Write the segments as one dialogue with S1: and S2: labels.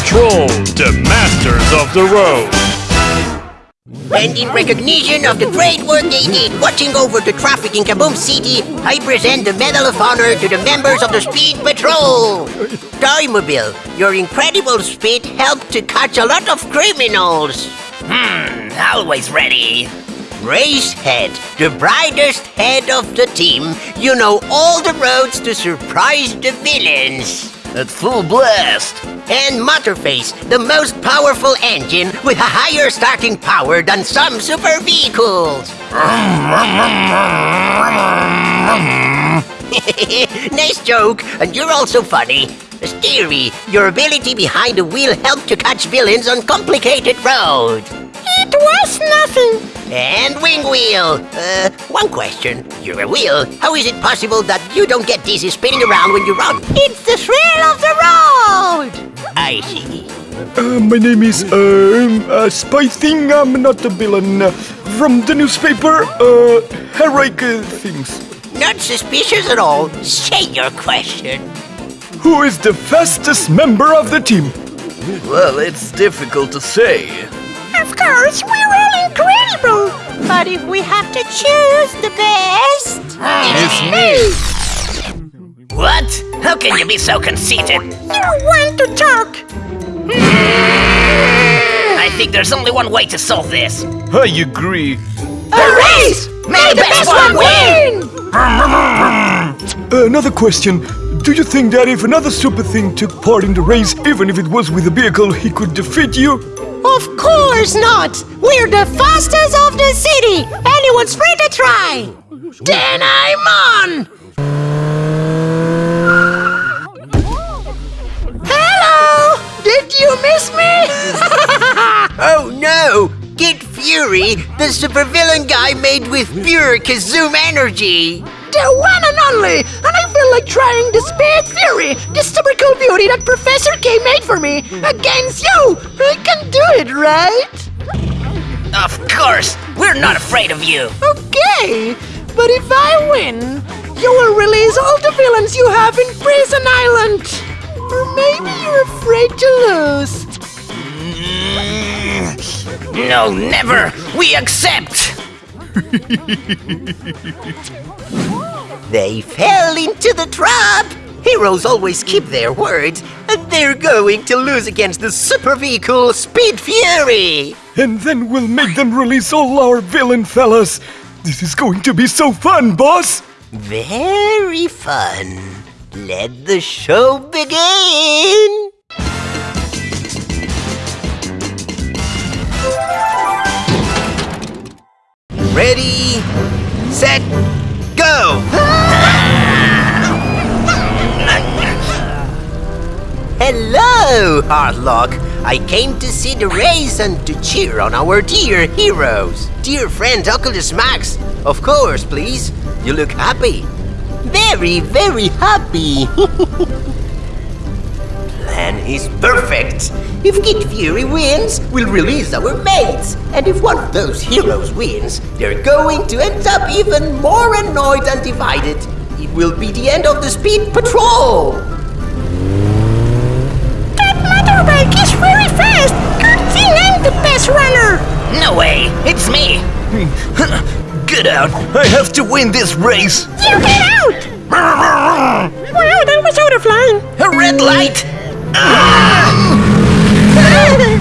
S1: Patrol, the masters of the road.
S2: And in recognition of the great work they did watching over the traffic in Kaboom City, I present the Medal of Honor to the members of the Speed Patrol. Toymobile, your incredible speed helped to catch a lot of criminals.
S3: Hmm, always ready.
S2: Racehead, the brightest head of the team, you know all the roads to surprise the villains.
S3: At full blast.
S2: And Motorface, the most powerful engine with a higher starting power than some super vehicles. nice joke, and you're also funny. Steery, your ability behind the wheel helped to catch villains on complicated roads.
S4: It was nothing.
S2: And Wing Wheel! Uh, one question. You're a wheel. How is it possible that you don't get dizzy spinning around when you run?
S4: It's the thrill of the road.
S2: I see.
S5: Uh, my name is um, uh, Spy Thing. I'm not a villain. Uh, from the newspaper, uh, heroic uh, things.
S2: Not suspicious at all. Say your question.
S5: Who is the fastest member of the team?
S3: Well, it's difficult to say.
S4: Of course, we're all incredible. But if we have to choose the best,
S3: It's me. What? How can you be so conceited?
S4: you want to talk.
S3: I think there's only one way to solve this.
S5: I agree.
S4: A race! May the best one win!
S5: Uh, another question. Do you think that if another super thing took part in the race, even if it was with a vehicle, he could defeat you?
S4: Of course not! We're the fastest of the city! Anyone's free to try!
S2: Then I'm on!
S4: Hello! Did you miss me?
S2: Oh no! Kid Fury, the supervillain guy made with pure Kazoom energy!
S4: The one and only! And I feel like trying the Speed Fury, the super cool beauty that Professor K made for me, against you! I can do it, right?
S3: Of course, we're not afraid of you.
S4: Okay, but if I win, you will release all the villains you have in Prison Island. Or maybe you're afraid to lose.
S3: Mm, no, never. We accept.
S2: They fell into the trap! Heroes always keep their words, and they're going to lose against the super vehicle Speed Fury!
S5: And then we'll make them release all our villain fellas. This is going to be so fun, boss!
S2: Very fun. Let the show begin! Ready, set, go! Hello, Hardlock. I came to see the race and to cheer on our dear heroes. Dear friend Oculus Max, of course, please. You look happy. Very, very happy. Plan is perfect. If Kid Fury wins, we'll release our mates. And if one of those heroes wins, they're going to end up even more annoyed and divided. It will be the end of the Speed Patrol.
S4: I'm the best runner.
S3: No way. It's me. Get out. I have to win this race.
S4: You get out! Wow, that was out of line.
S3: A red light.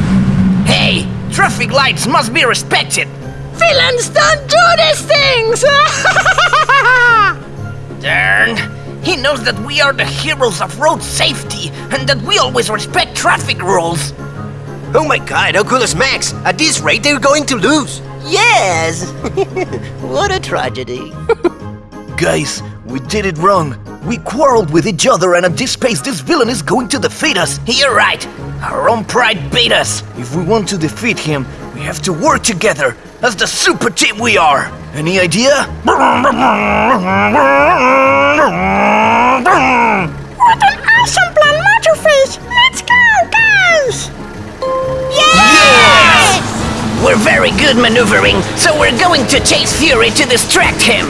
S3: Hey, traffic lights must be respected.
S4: Villains don't do these things!
S3: Darn. He knows that we are the heroes of road safety and that we always respect traffic rules.
S2: Oh my god, Oculus Max! At this rate, they're going to lose! Yes! what a tragedy.
S6: Guys, we did it wrong. We quarreled with each other, and at this pace, this villain is going to defeat us.
S3: You're right. Our own pride beat us.
S6: If we want to defeat him, we have to work together as the super team we are. Any idea?
S3: We're very good maneuvering, so we're going to chase Fury to distract him.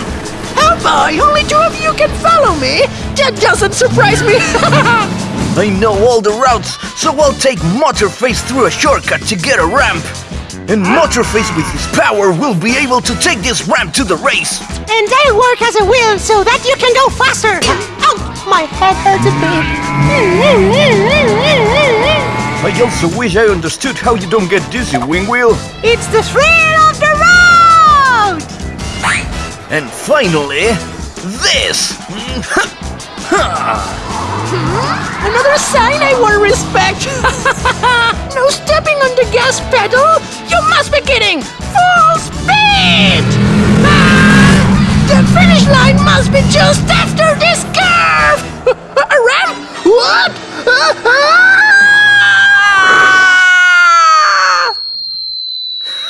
S4: Oh boy, only two of you can follow me? That doesn't surprise me!
S6: I know all the routes, so I'll take Motorface through a shortcut to get a ramp. And Motorface with his power will be able to take this ramp to the race.
S4: And I'll work as a wheel so that you can go faster. Ouch! My head hurts a bit.
S6: I also wish I understood how you don't get dizzy, Wingwheel.
S4: It's the thrill of the road!
S6: And finally, this!
S4: Another sign I will respect. no stepping on the gas pedal. You must be kidding. Full speed. Ah, the finish line must be just after this curve. A ramp? What? Ah!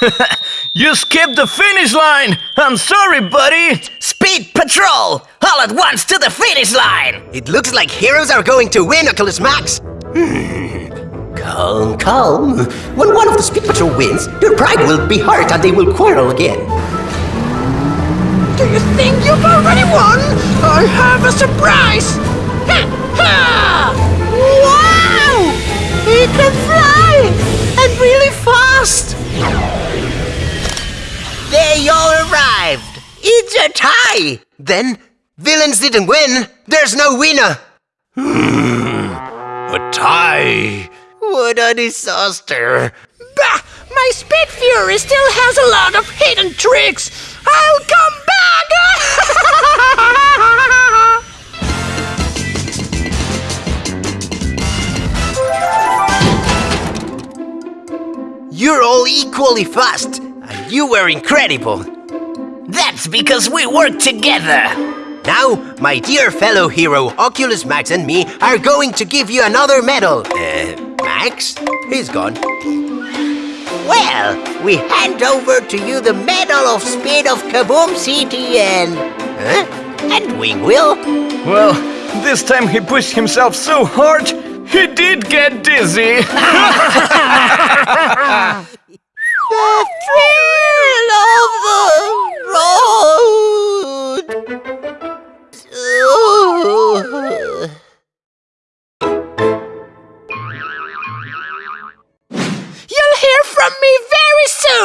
S6: You skipped the finish line! I'm sorry, buddy!
S2: Speed Patrol! All at once to the finish line! It looks like heroes are going to win, Oculus Max! Hmm. Calm, calm. When one of the Speed Patrol wins, their pride will be hurt and they will quarrel again.
S4: Do you think you've already won? I have a surprise! Ha! Ha! Wow! He can fly! And really fast!
S2: They all arrived! It's a tie! Then, villains didn't win. There's no winner.
S1: Hmm, a tie.
S2: What a disaster.
S4: Bah! My Speed Fury still has a lot of hidden tricks! I'll come back!
S2: You're all equally fast, and you were incredible.
S3: That's because we work together.
S2: Now, my dear fellow hero, Oculus Max and me are going to give you another medal. Uh, Max? He's gone. Well, we hand over to you the Medal of Speed of Kaboom City and... Huh? And Wingwheel.
S6: Well, this time he pushed himself so hard, he did get dizzy.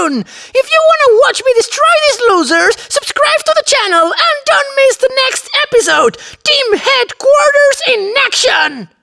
S4: soon! If you want to watch me destroy these losers, subscribe to the channel and don't miss the next episode! Team Headquarters in action!